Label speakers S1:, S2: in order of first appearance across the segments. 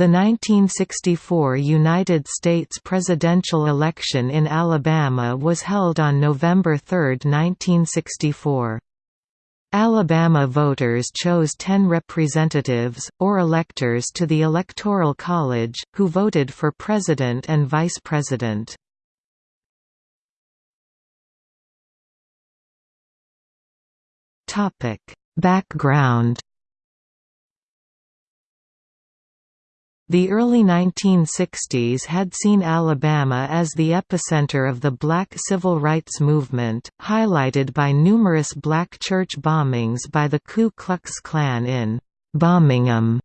S1: The 1964 United States presidential election in Alabama was held on November 3, 1964. Alabama voters chose ten representatives, or electors to the Electoral College, who voted for president and vice president. Background The early 1960s had seen Alabama as the epicenter of the black civil rights movement, highlighted by numerous black church bombings by the Ku Klux Klan in Birmingham,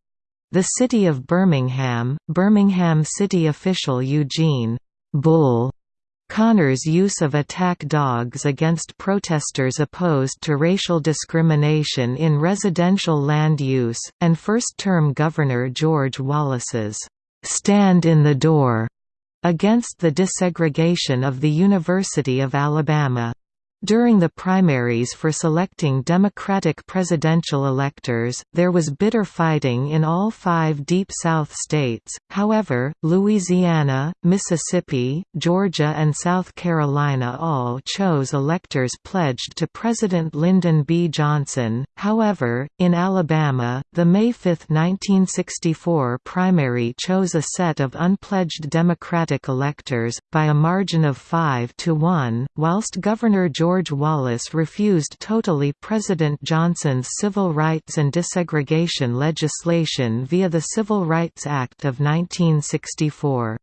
S1: the city of Birmingham. Birmingham city official Eugene Bull Connor's use of attack dogs against protesters opposed to racial discrimination in residential land use, and first-term Governor George Wallace's "'Stand in the Door' against the desegregation of the University of Alabama. During the primaries for selecting Democratic presidential electors, there was bitter fighting in all five Deep South states, however, Louisiana, Mississippi, Georgia and South Carolina all chose electors pledged to President Lyndon B. Johnson. However, in Alabama, the May 5, 1964 primary chose a set of unpledged Democratic electors, by a margin of 5 to 1, whilst Governor George Wallace refused totally President Johnson's civil rights and desegregation legislation via the Civil Rights Act of 1964.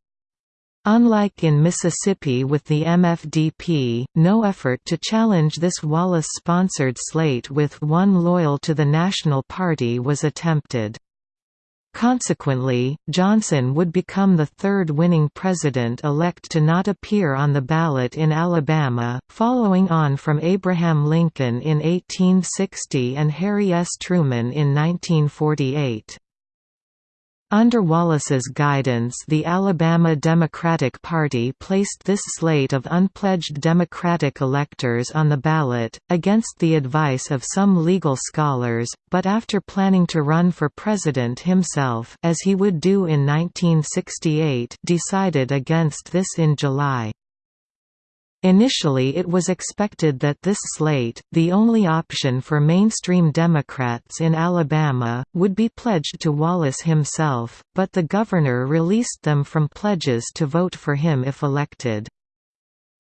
S1: Unlike in Mississippi with the MFDP, no effort to challenge this Wallace-sponsored slate with one loyal to the National Party was attempted. Consequently, Johnson would become the third winning president-elect to not appear on the ballot in Alabama, following on from Abraham Lincoln in 1860 and Harry S. Truman in 1948. Under Wallace's guidance the Alabama Democratic Party placed this slate of unpledged Democratic electors on the ballot, against the advice of some legal scholars, but after planning to run for president himself as he would do in 1968 decided against this in July. Initially it was expected that this slate, the only option for mainstream Democrats in Alabama, would be pledged to Wallace himself, but the governor released them from pledges to vote for him if elected.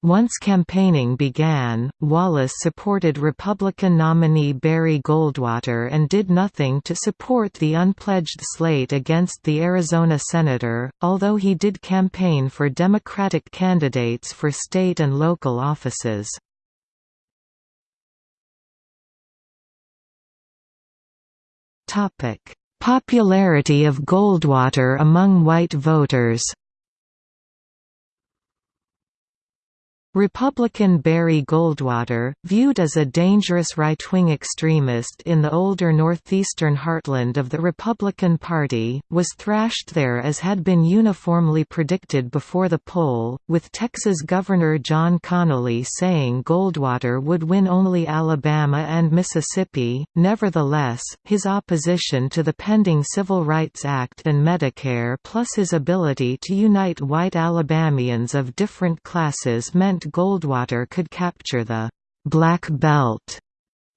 S1: Once campaigning began, Wallace supported Republican nominee Barry Goldwater and did nothing to support the unpledged slate against the Arizona senator, although he did campaign for Democratic candidates for state and local offices. Popularity of Goldwater among white voters Republican Barry Goldwater, viewed as a dangerous right-wing extremist in the older northeastern heartland of the Republican Party, was thrashed there as had been uniformly predicted before the poll, with Texas Governor John Connally saying Goldwater would win only Alabama and Mississippi. Nevertheless, his opposition to the pending Civil Rights Act and Medicare plus his ability to unite white Alabamians of different classes meant Goldwater could capture the «Black Belt»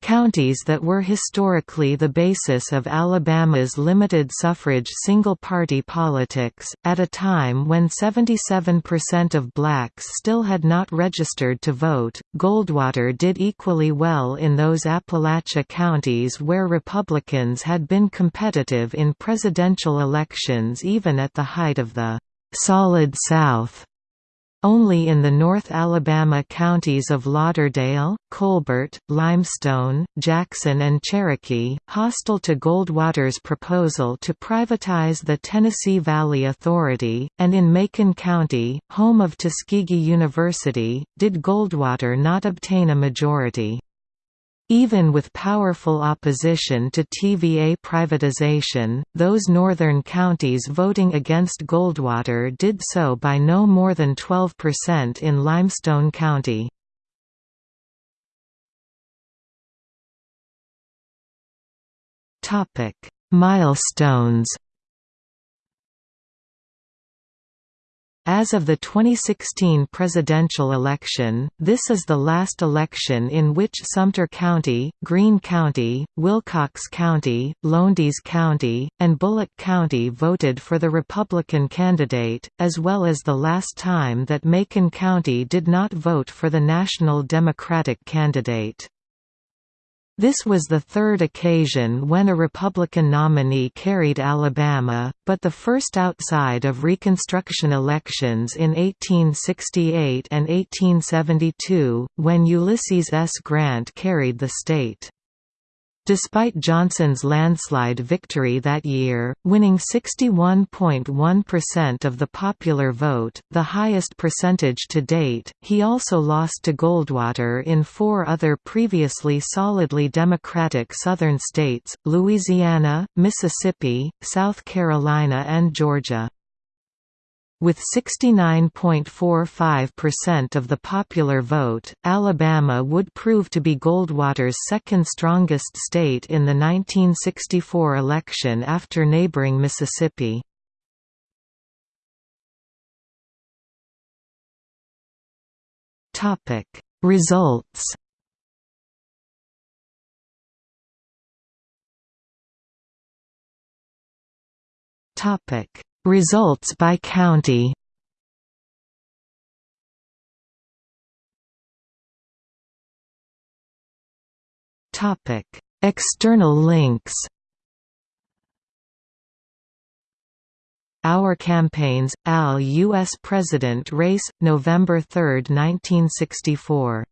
S1: counties that were historically the basis of Alabama's limited suffrage single-party politics, at a time when 77% of blacks still had not registered to vote. Goldwater did equally well in those Appalachia counties where Republicans had been competitive in presidential elections even at the height of the «Solid South» Only in the North Alabama counties of Lauderdale, Colbert, Limestone, Jackson and Cherokee, hostile to Goldwater's proposal to privatize the Tennessee Valley Authority, and in Macon County, home of Tuskegee University, did Goldwater not obtain a majority. Even with powerful opposition to TVA privatization, those northern counties voting against Goldwater did so by no more than 12% in Limestone County. Milestones As of the 2016 presidential election, this is the last election in which Sumter County, Greene County, Wilcox County, Lowndes County, and Bullock County voted for the Republican candidate, as well as the last time that Macon County did not vote for the National Democratic candidate. This was the third occasion when a Republican nominee carried Alabama, but the first outside of Reconstruction elections in 1868 and 1872, when Ulysses S. Grant carried the state. Despite Johnson's landslide victory that year, winning 61.1% of the popular vote, the highest percentage to date, he also lost to Goldwater in four other previously solidly Democratic Southern states, Louisiana, Mississippi, South Carolina and Georgia. With 69.45% of the popular vote, Alabama would prove to be Goldwater's second strongest state in the 1964 election after neighboring Mississippi. Results Topic Results by county Topic: External links. Our Campaigns, AL U.S. President Race, November 3, 1964